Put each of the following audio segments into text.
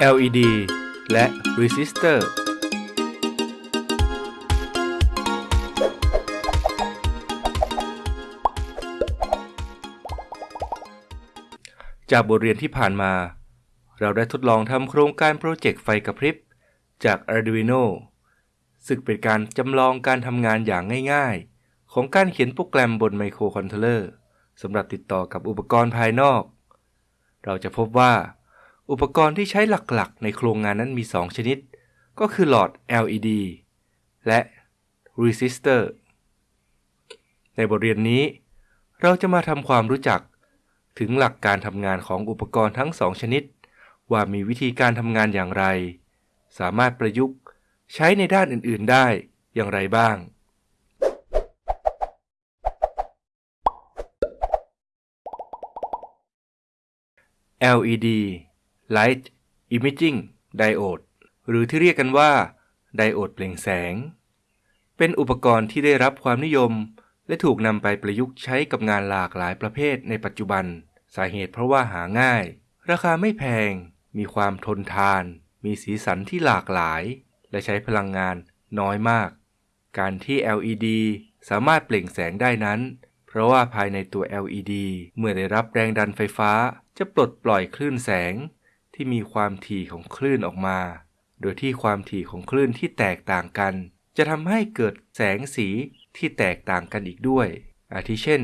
LED และ Resistor จากบทเรียนที่ผ่านมา เราได้ทดลองทำโครงการ project ไฟกระพริบ จาก Arduino ซึ่งเป็นการจำลองการทำงานอย่างง่ายๆ ของการเขียนโปรแกรมบนไมโครคอนโทรลเลอร์สำหรับติดต่อกับอุปกรณ์ภายนอก เราจะพบว่า อุปกรณ์ที่ใช้หลักๆ ในโครงงานนั้นมี 2 ชนิด ก็คือหลอด LED และ Resistor ในบทเรียนนี้ เราจะมาทำความรู้จักถึงหลักการทำงานของอุปกรณ์ทั้ง 2 ชนิด ว่ามีวิธีการทำงานอย่างไร สามารถประยุกต์ใช้ในด้านอื่น ๆ ได้อย่างไรบ้าง LED Light Imaging Diode หรือที่เรียกกันว่า ไดโอดเปล่งแสง เป็นอุปกรณ์ที่ได้รับความนิยม และถูกนำไปประยุกต์ใช้กับงานหลากหลายประเภทในปัจจุบัน สาเหตุเพราะว่าหาง่าย ราคาไม่แพง มีความทนทาน มีสีสันที่หลากหลาย และใช้พลังงานน้อยมาก การที่ LED สามารถเปล่งแสงได้นั้น เพราะว่าภายในตัว LED เมื่อได้รับแรงดันไฟฟ้าจะปลดปล่อยคลื่นแสง ที่มีความถี่ของคลื่นออกมา โดยที่ความถี่ของคลื่นที่แตกต่างกัน จะทำให้เกิดแสงสีที่แตกต่างกันอีกด้วย อาทิเช่น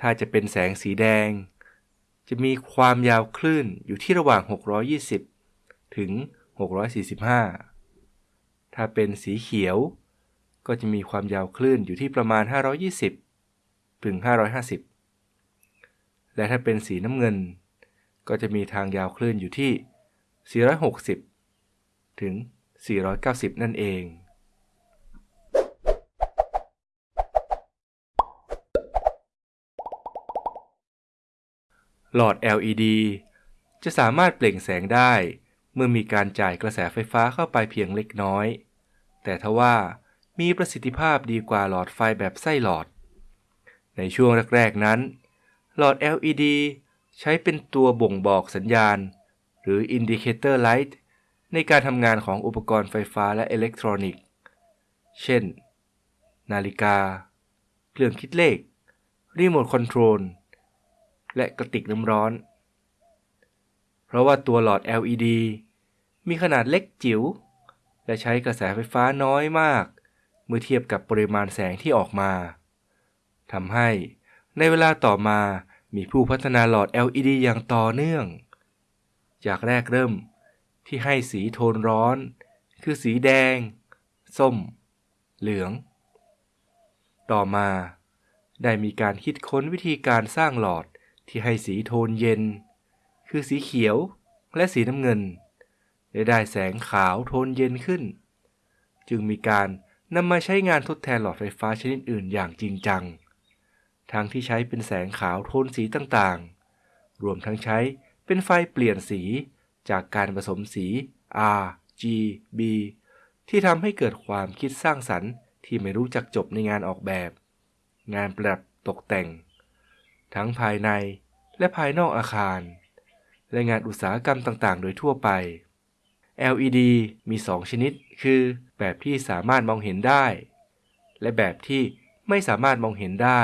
ถ้าจะเป็นแสงสีแดง จะมีความยาวคลื่นอยู่ที่ระหว่าง 620 ถึง 645 ถ้าเป็นสีเขียว ก็จะมีความยาวคลื่นอยู่ที่ประมาณ 520 ถึง 550 และถ้าเป็นสีน้ำเงิน ก็จะมีทางยาวคลื่นอยู่ที่ 460 ถึง 490 นั่นเองหลอด LED จะสามารถเปล่งแสงได้ เมื่อมีการจ่ายกระแสไฟฟ้าเข้าไปเพียงเล็กน้อย แต่ทว่ามีประสิทธิภาพดีกว่าหลอดไฟแบบไส้หลอด ในช่วงแรกๆนั้น หลอด LED ใช้เป็นตัวบ่งบอกสัญญาณ หรือ Indicator Light ในการทำงานของอุปกรณ์ไฟฟ้าและอิเล็กทรอนิกส์ เช่น นาฬิกา เครื่องคิดเลข รีโมทคอนโทรล และกระติกน้ำร้อน เพราะว่าตัวหลอด LED มีขนาดเล็กจิ๋ว และใช้กระแสไฟฟ้าน้อยมาก เมื่อเทียบกับปริมาณแสงที่ออกมาทำให้ในเวลาต่อมา มีผู้พัฒนาหลอด LED อย่างต่อเนื่อง จากแรกเริ่มที่ให้สีโทนร้อน คือสีแดง ส้ม เหลือง ต่อมา ได้มีการคิดค้นวิธีการสร้างหลอดที่ให้สีโทนเย็น คือสีเขียวและสีน้ำเงินและได้แสงขาวโทนเย็นขึ้น จึงมีการนำมาใช้งานทดแทนหลอดไฟฟ้าชนิดอื่นอย่างจริงจัง ทั้งที่ใช้เป็นแสงขาวโทนสีต่างๆ รวมทั้งใช้เป็นไฟเปลี่ยนสีจากการผสมสี R G B ที่ทำให้เกิดความคิดสร้างสรรค์ที่ไม่รู้จักจบในงานออกแบบ งานประดับตกแต่ง ทั้งภายในและภายนอกอาคาร และงานอุตสาหกรรมต่างๆ โดยทั่วไป LED มี 2 ชนิด คือแบบที่สามารถมองเห็นได้ และแบบที่ไม่สามารถมองเห็นได้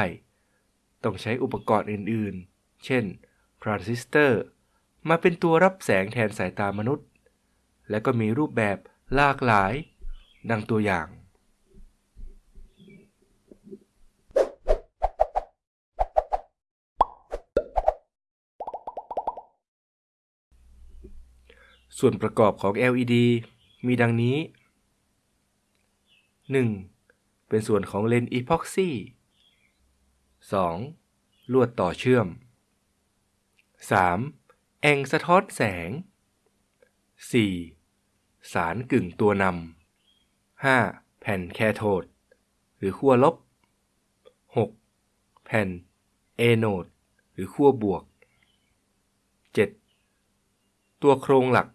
ต้องใช้อุปกรณ์อื่นๆ เช่น ทรานซิสเตอร์ มาเป็นตัวรับแสงแทนสายตามนุษย์ และก็มีรูปแบบหลากหลาย ดังตัวอย่าง ส่วนประกอบของ LED มีดังนี้ 1. เป็นส่วนของเลนส์อีพ็อกซี่ 2. ลวดต่อเชื่อม 3. แองสะท้อนแสง 4. สารกึ่งตัวนำ 5. แผ่นแคโทด หรือขั้วลบ 6. แผ่นเอโนด หรือขั้วบวก 7. ตัวโครงหลัก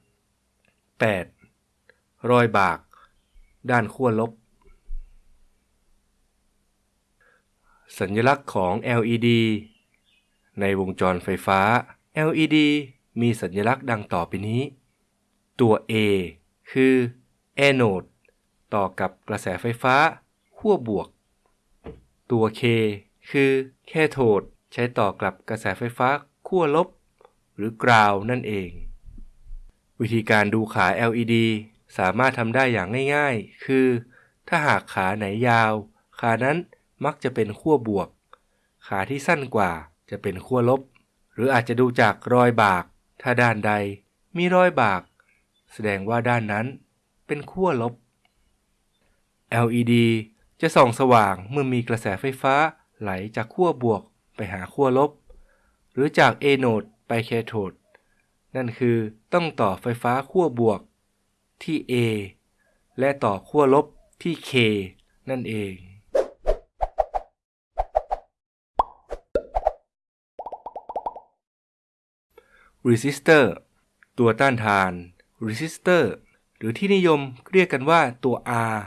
8. รอยบาก ด้านขั้วลบ สัญลักษณ์ของ LED ในวงจรไฟฟ้า LED มีสัญลักษณ์ดังต่อไปนี้ ตัว A คือ anode ต่อกับกระแสไฟฟ้าขั้วบวก ตัว K คือ cathode ใช้ต่อกับกระแสไฟฟ้าขั้วลบ หรือ ground นั่นเอง วิธีการดูขา LED สามารถทำได้อย่างง่ายๆ คือ ถ้าหากขาไหนยาว ขานั้น มักจะเป็นขั้วบวก ขาที่สั้นกว่าจะเป็นขั้วลบ หรืออาจจะดูจากรอยบาก ถ้าด้านใดมีรอยบาก แสดงว่าด้านนั้นเป็นขั้วลบ LED จะส่องสว่างเมื่อมีกระแสไฟฟ้าไหลจากขั้วบวกไปหาขั้วลบ หรือจาก A โนดไป K โ o d นั่นคือต้องต่อไฟฟ้าขั้วบวกที่ A และต่อขั้วลบที่ K นั่นเอง resistor ตัวต้านทาน resistor หรือที่นิยมเรียกกันว่าตัว R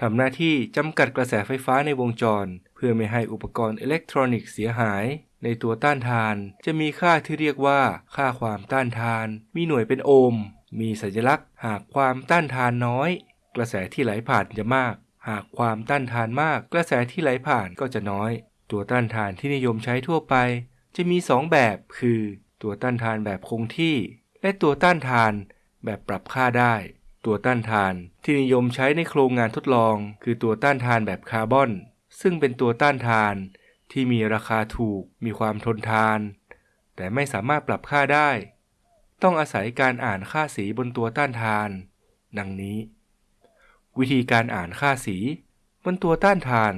ทำหน้าที่จำกัดกระแสไฟฟ้าในวงจร เพื่อไม่ให้อุปกรณ์อิเล็กทรอนิกส์เสียหาย ในตัวต้านทาน จะมีค่าที่เรียกว่า ค่าความต้านทาน มีหน่วยเป็นโอห์มมีสัญลักษณ์ หากความต้านทานน้อย กระแสที่ไหลผ่านจะมาก หากความต้านทานมาก กระแสที่ไหลผ่านก็จะน้อย ตัวต้านทานที่นิยมใช้ทั่วไป จะมี 2 แบบคือ ตัวต้านทานแบบคงที่ และตัวต้านทานแบบปรับค่าได้ ตัวต้านทานที่นิยมใช้ในโครงงานทดลอง คือตัวต้านทานแบบคาร์บอน ซึ่งเป็นตัวต้านทานที่มีราคาถูก มีความทนทาน แต่ไม่สามารถปรับค่าได้ ต้องอาศัยการอ่านค่าสีบนตัวต้านทาน ดังนี้ วิธีการอ่านค่าสีบนตัวต้านทาน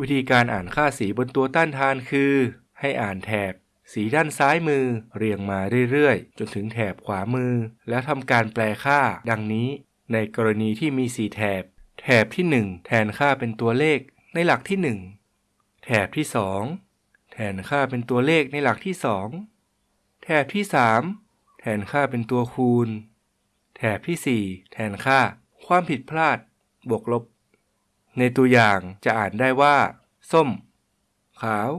วิธีการอ่านค่าสีบนตัวต้านทานคือ ให้อ่านแถบ สีด้านซ้ายมือเรียงมาเรื่อยๆ จนถึงแถบขวามือ แล้วทำการแปลค่าดังนี้ ในกรณีที่มีสีแถบ แถบที่ 1 แทนค่าเป็นตัวเลขในหลักที่ 1 แถบที่ 2 แทนค่าเป็นตัวเลขในหลักที่ 2 แถบที่ 3 แทนค่าเป็นตัวคูณ แถบที่ 4 แทนค่า ความผิดพลาด บวกลบ ในตัวอย่างจะอ่านได้ว่า ส้ม ขาว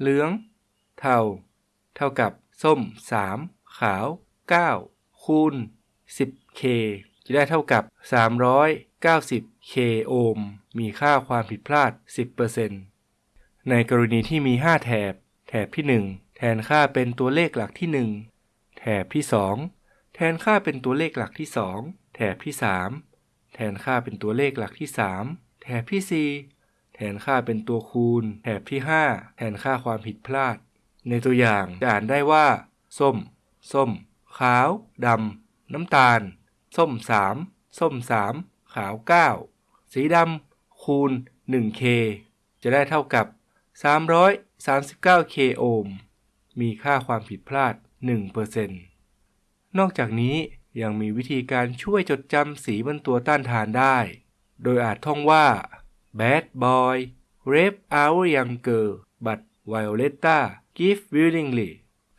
เหลือง เท่า เท่ากับส้ม 3 ขาว 9 คูณ 10k จะได้เท่ากับ 390k โอห์มมีค่าความผิดพลาด 10%ในกรณีที่มี 5 แถบ แถบที่ 1 แทนค่าเป็นตัวเลขหลักที่ 1 แถบที่ 2 แทนค่าเป็นตัวเลขหลักที่ 2 แถบที่ 3 แทนค่าเป็นตัวเลขหลักที่ 3 แถบที่ 4 แทนค่าเป็นตัวคูณ แถบที่ 5 แทนค่าความผิดพลาด ในตัวอย่างจะอ่านได้ว่า ส้ม ส้ม ขาว ดำ น้ำตาล ส้ม3ส้ม3ขาว9สีดำ คูณ 1k จะได้เท่ากับ 339k โอห์ม มีค่าความผิดพลาด 1%นอกจากนี้ยังมีวิธีการช่วยจดจำสีบนตัวต้านทานได้ โดยอาจท่องว่า bad boy rape our young girl but Violetta give willingly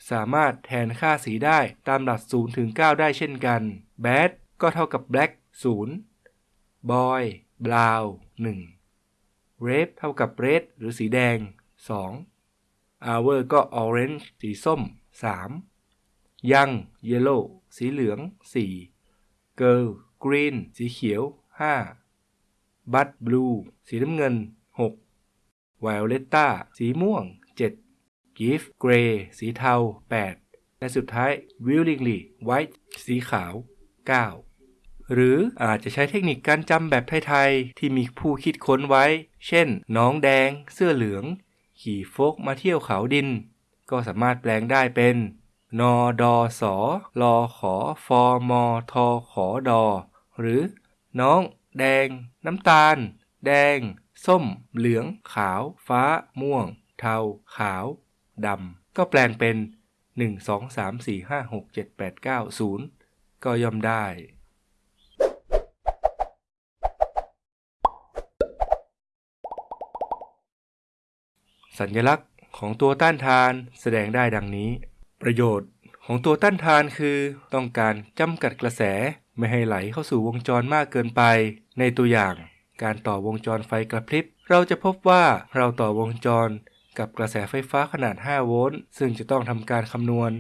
สามารถแทนค่าสีได้ตามหลัก0ถึง9ได้เช่นกัน bad ก็เท่ากับ black 0 boy brown 1 red เท่ากับ red หรือสีแดง 2 hour ก็ orange สีส้ม 3 young yellow สีเหลือง 4 girl green สีเขียว 5 bud blue สีน้ำเงิน 6 violetta สีม่วง7 Give Gray สีเทา 8 และสุดท้าย Willingly White สีขาว 9 หรืออาจจะใช้เทคนิคการจำแบบไทยๆ ที่มีผู้คิดค้นไว้ เช่น น้องแดง เสื้อเหลือง ขี่โฟกมาเที่ยวเขาดิน ก็สามารถแปลงได้เป็น นอดอสอลอขอฟอมอทอขอดอ หรือ น้อง แดง น้ำตาล แดง ส้ม เหลือง ขาว ฟ้า ม่วง เทา ขาว ดำ ก็แปลงเป็น 1 2 3 4 5 6 7 8 9 0 ก็ย่อมได้ สัญลักษณ์ของตัวต้านทานแสดงได้ดังนี้ ประโยชน์ของตัวต้านทานคือต้องการจำกัดกระแสไม่ให้ไหลเข้าสู่วงจรมากเกินไปในตัวอย่าง การต่อวงจรไฟกระพริบ เราจะพบว่าเราต่อวงจรกับกระแสไฟฟ้าขนาด 5 โวลต์ ซึ่งจะต้องทำการคำนวณ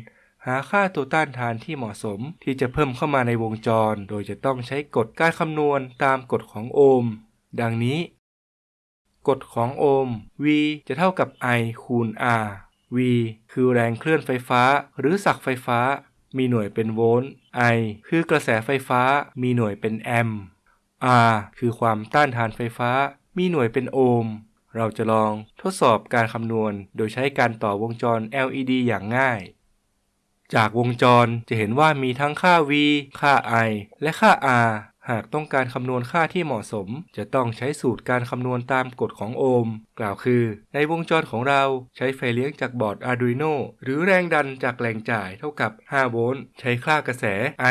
หาค่าตัวต้านทานที่เหมาะสม ที่จะเพิ่มเข้ามาในวงจร โดยจะต้องใช้กฎการคำนวณตามกฎของโอห์ม ดังนี้ กฎของโอห์ม V จะเท่ากับ I คูณ R V คือแรงเคลื่อนไฟฟ้า หรือศักไฟฟ้า มีหน่วยเป็นโวลต์ I คือกระแสไฟฟ้า มีหน่วยเป็นแอมป์ R คือความต้านทานไฟฟ้า มีหน่วยเป็นโอห์ม เราจะลองทดสอบการคำนวณโดยใช้การต่อวงจร LED อย่างง่าย จากวงจรจะเห็นว่ามีทั้งค่า V ค่า I และค่า R หากต้องการคำนวณค่าที่เหมาะสม จะต้องใช้สูตรการคำนวณตามกฎของโอห์ม กล่าวคือ ในวงจรของเราใช้ไฟเลี้ยงจากบอร์ด Arduino หรือแรงดันจากแรงจ่ายเท่ากับ 5 โวลต์ ใช้ค่ากระแส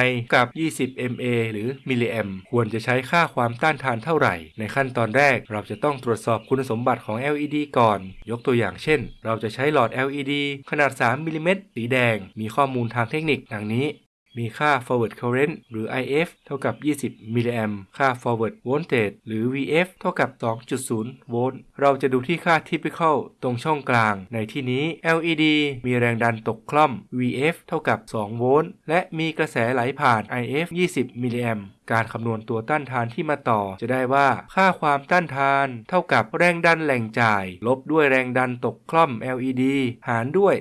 I กับ 20 mA หรือมิลลิแอมควรจะใช้ค่าความต้านทานเท่าไหร่ ในขั้นตอนแรกเราจะต้องตรวจสอบคุณสมบัติของ LED ก่อน ยกตัวอย่างเช่น เราจะใช้หลอด LED ขนาด 3มิลลิเมตรสีแดง มีข้อมูลทางเทคนิคดังนี้ มีค่า forward current หรือ IF เท่ากับ 20 มิลลิแอมค่า forward voltage หรือ VF เท่ากับ 2.0 โวลต์ เราจะดูที่ค่า typical ตรงช่องกลาง ในที่นี้ LED มีแรงดันตกคร่อม VF เท่ากับ 2 โวลต์ และมีกระแสไหลผ่าน IF 20 มิลลิแอม การคำนวณตัวต้านทานที่มาต่อ จะได้ว่าค่าความต้านทาน เท่ากับแรงดันแหล่งจ่าย ลบด้วยแรงดันตกคร่อม LED หารด้วย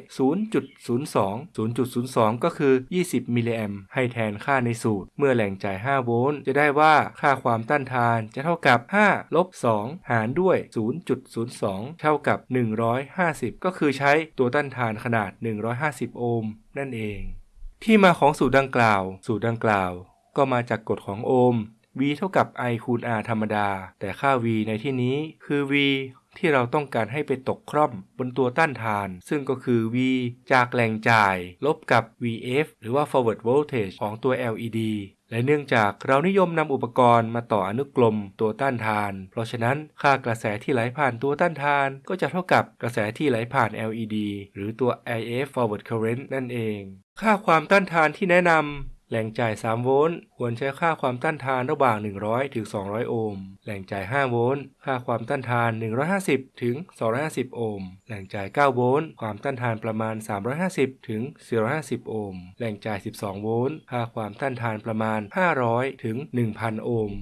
0.02 0.02 ก็คือ 20 มิลลิแอมให้แทนค่าในสูตร เมื่อแหล่งจ่าย 5 โวลต์จะได้ว่าค่าความต้านทานจะเท่ากับ 5 ลบ 2 หารด้วย 0.02 เท่ากับ 150 ก็คือใช้ตัวต้านทานขนาด 150 โอห์มนั่นเอง ที่มาของสูตรดังกล่าว สูตรดังกล่าว ก็มาจากกฎของโอห์ม V เท่ากับ I คูณ R ธรรมดา แต่ค่า V ในที่นี้คือ V ที่เราต้องการให้ไปตกคร่อมบนตัวต้านทาน ซึ่งก็คือ V จากแรงจ่าย ลบกับ VF หรือว่า forward voltage ของตัว LED และเนื่องจากเรานิยมนำอุปกรณ์มาต่ออนุกรมตัวต้านทาน เพราะฉะนั้นค่ากระแสที่ไหลผ่านตัวต้านทาน ก็จะเท่ากับกระแสที่ไหลผ่าน LED หรือตัว IF forward current นั่นเอง ค่าความต้านทานที่แนะนำ แหล่งจ่าย 3 โวลต์ควรใช้ค่าความต้านทานระหว่าง 100 ถึง 200 โอห์ม แหล่งจ่าย 5 โวลต์ ค่าความต้านทาน 150 ถึง 250 โอห์ม แหล่งจ่าย 9 โวลต์ ความต้านทานประมาณ 350 ถึง 450 โอห์ม แหล่งจ่าย 12 โวลต์ ค่าความต้านทานประมาณ 500 ถึง 1,000 โอห์ม